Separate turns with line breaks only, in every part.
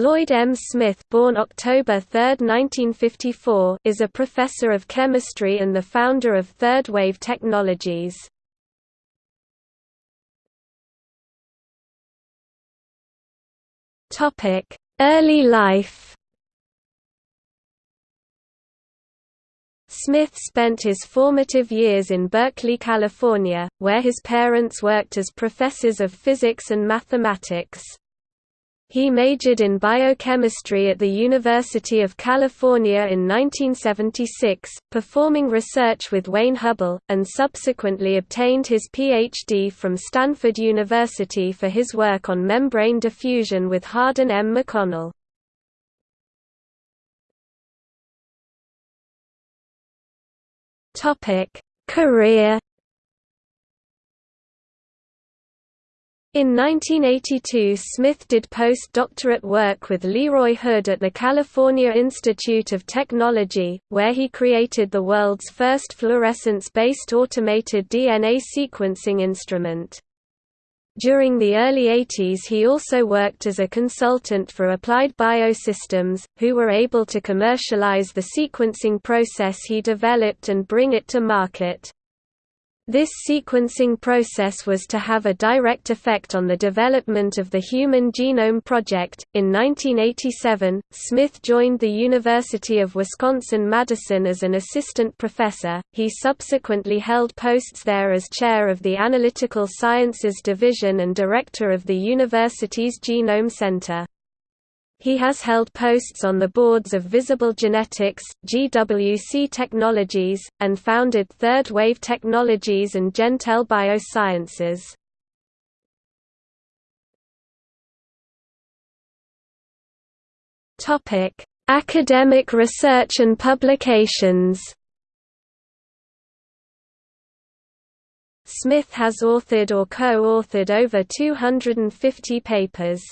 Lloyd M. Smith born October 3, 1954, is a professor of chemistry and the founder of Third Wave Technologies. Early life Smith spent his formative years in Berkeley, California, where his parents worked as professors of physics and mathematics. He majored in biochemistry at the University of California in 1976, performing research with Wayne Hubbell, and subsequently obtained his Ph.D. from Stanford University for his work on membrane diffusion with Harden M. McConnell. Career In 1982 Smith did postdoctorate work with Leroy Hood at the California Institute of Technology, where he created the world's first fluorescence-based automated DNA sequencing instrument. During the early 80s he also worked as a consultant for Applied Biosystems, who were able to commercialize the sequencing process he developed and bring it to market. This sequencing process was to have a direct effect on the development of the Human Genome Project. In 1987, Smith joined the University of Wisconsin Madison as an assistant professor. He subsequently held posts there as chair of the Analytical Sciences Division and director of the university's Genome Center. He has held posts on the boards of Visible Genetics, GWC Technologies, and founded Third Wave Technologies and Gentel Biosciences. Academic research and publications. Smith has authored or co-authored over 250 papers.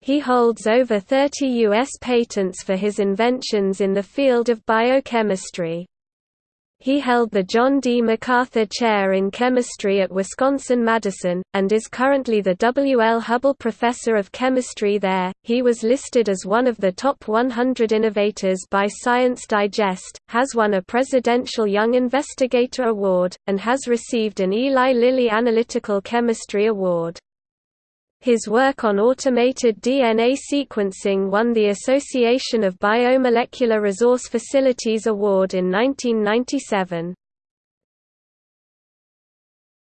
He holds over 30 U.S. patents for his inventions in the field of biochemistry. He held the John D. MacArthur Chair in Chemistry at Wisconsin-Madison, and is currently the W. L. Hubbell Professor of Chemistry there. He was listed as one of the top 100 innovators by Science Digest, has won a Presidential Young Investigator Award, and has received an Eli Lilly Analytical Chemistry Award. His work on automated DNA sequencing won the Association of Biomolecular Resource Facilities Award in 1997.